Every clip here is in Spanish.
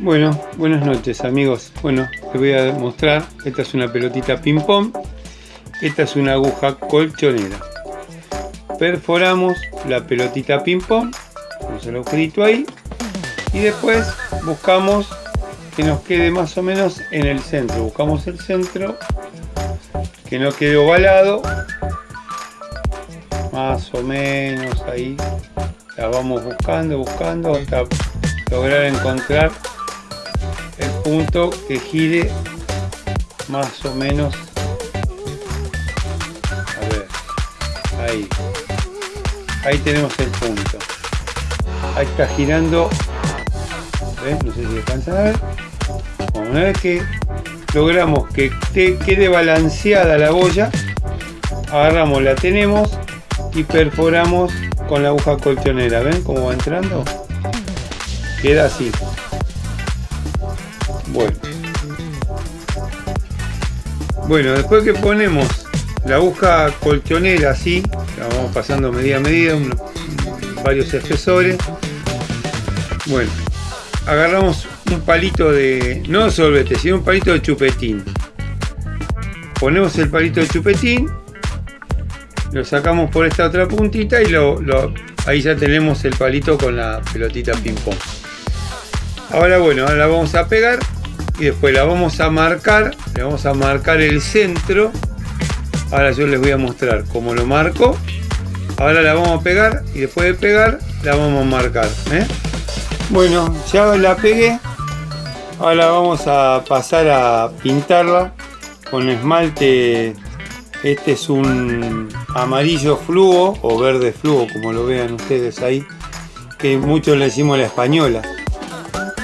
Bueno, buenas noches amigos. Bueno, les voy a mostrar. Esta es una pelotita ping pong. Esta es una aguja colchonera. Perforamos la pelotita ping pong. Vamos el agujerito ahí. Y después buscamos que nos quede más o menos en el centro. Buscamos el centro. Que no quede ovalado. Más o menos ahí. La vamos buscando, buscando hasta lograr encontrar punto que gire más o menos. A ver ahí. Ahí tenemos el punto. Ahí está girando. No sé si alcanzan a ver. Una vez que logramos que quede balanceada la boya. Agarramos la tenemos y perforamos con la aguja colchonera. Ven cómo va entrando queda así bueno. Después que ponemos la aguja colchonera así la vamos pasando medida a medida varios espesores. Bueno agarramos un palito de no de sorbete sino un palito de chupetín. Ponemos el palito de chupetín lo sacamos por esta otra puntita y lo, ahí ya tenemos el palito con la pelotita ping pong ahora bueno ahora la vamos a pegar y después la vamos a marcar le vamos a marcar el centro. Ahora yo les voy a mostrar cómo lo marco. Ahora la vamos a pegar y después de pegar la vamos a marcar ¿eh? bueno ya la pegué. Ahora vamos a pasar a pintarla. Con esmalte este es un amarillo fluo o verde fluo como lo vean ustedes ahí que muchos le decimos la española.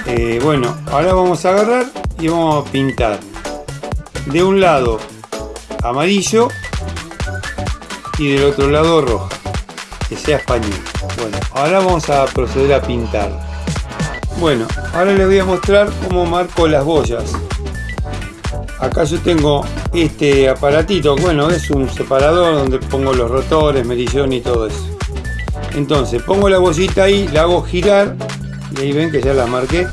Eh, bueno ahora vamos a agarrar y vamos a pintar de un lado amarillo y del otro lado roja que sea español. Bueno ahora vamos a proceder a pintar. Bueno ahora les voy a mostrar cómo marco las boyas. Acá yo tengo este aparatito bueno es un separador donde pongo los rotores medillón y todo eso. Entonces pongo la bollita ahí la hago girar y ahí ven que ya la marqué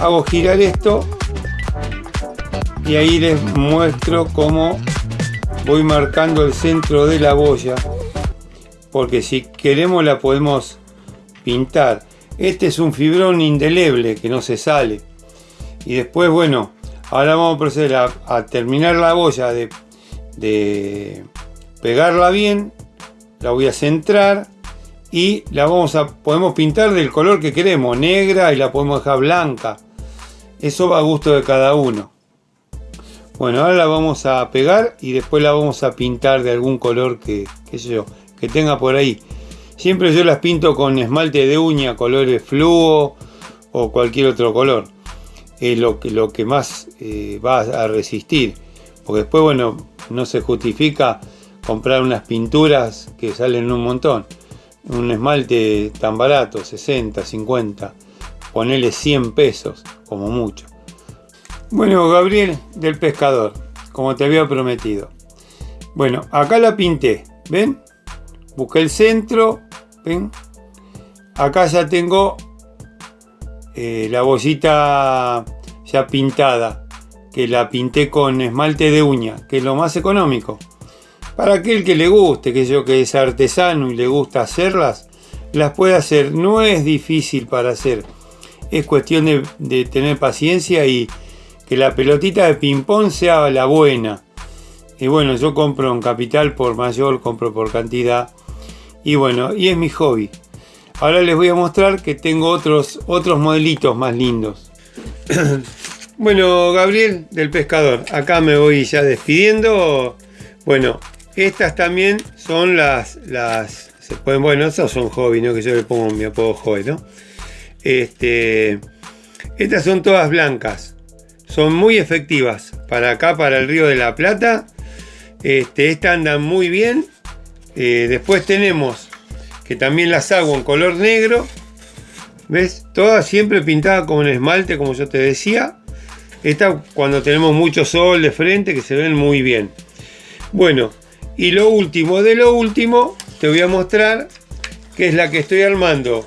hago girar esto y ahí les muestro cómo voy marcando el centro de la boya porque si queremos la podemos pintar. Este es un fibrón indeleble que no se sale. Y después bueno ahora vamos a proceder a, terminar la boya de, de pegarla bien la voy a centrar y la vamos a podemos pintar del color que queremos negra y la podemos dejar blanca eso va a gusto de cada uno. Bueno ahora la vamos a pegar y después la vamos a pintar de algún color que yo que tenga por ahí. Siempre yo las pinto con esmalte de uña colores fluo o cualquier otro color. Es lo que, lo que más eh, va a resistir. Porque después bueno no se justifica comprar unas pinturas que salen un montón. Un esmalte tan barato, 60, 50, ponele 100 pesos, como mucho. Bueno, Gabriel del pescador, como te había prometido. Bueno, acá la pinté, ¿ven? Busqué el centro, ¿ven? Acá ya tengo eh, la bolsita ya pintada, que la pinté con esmalte de uña, que es lo más económico. Para aquel que le guste, que yo que es artesano y le gusta hacerlas, las puede hacer. No es difícil para hacer. Es cuestión de, tener paciencia y que la pelotita de ping pong sea la buena. Y bueno, yo compro en capital por mayor, compro por cantidad. Y bueno, y es mi hobby. Ahora les voy a mostrar que tengo otros, otros modelitos más lindos. bueno, Gabriel del pescador, acá me voy ya despidiendo. Bueno, estas también son las, las se pueden, bueno, estos son hobby, ¿no? Que yo le pongo mi apodo hobby, ¿no? Este, estas son todas blancas. Son muy efectivas. Para acá, para el Río de la Plata. Este, estas andan muy bien. Eh, después tenemos que también las hago en color negro. ¿Ves? Todas siempre pintadas con esmalte, como yo te decía. Esta cuando tenemos mucho sol de frente, que se ven muy bien. Bueno, y lo último de lo último, te voy a mostrar que es la que estoy armando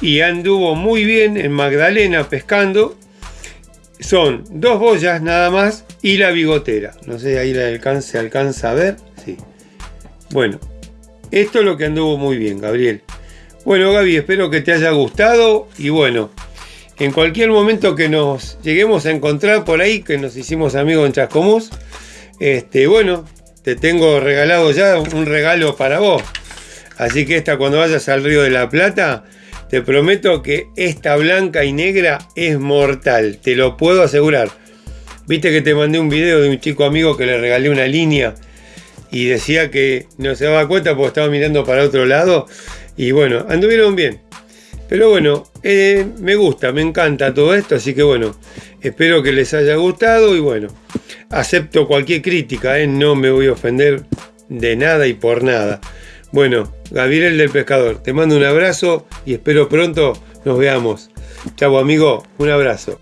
y anduvo muy bien en Magdalena pescando. Son dos boyas nada más y la bigotera. No sé, ahí la alcance, alcanza a ver. Sí. Bueno, esto es lo que anduvo muy bien, Gabriel. Bueno, Gaby, espero que te haya gustado y bueno, en cualquier momento que nos lleguemos a encontrar por ahí, que nos hicimos amigos en Chascomús, este, bueno, te tengo regalado ya un regalo para vos. Así que esta cuando vayas al Río de la Plata, te prometo que esta blanca y negra es mortal, te lo puedo asegurar. Viste que te mandé un video de un chico amigo que le regalé una línea y decía que no se daba cuenta porque estaba mirando para otro lado. Y bueno, anduvieron bien. Pero bueno, eh, me gusta, me encanta todo esto, así que bueno, espero que les haya gustado y bueno, acepto cualquier crítica, ¿eh? no me voy a ofender de nada y por nada. Bueno, Gabriel del Pescador, te mando un abrazo y espero pronto nos veamos. Chau amigo, un abrazo.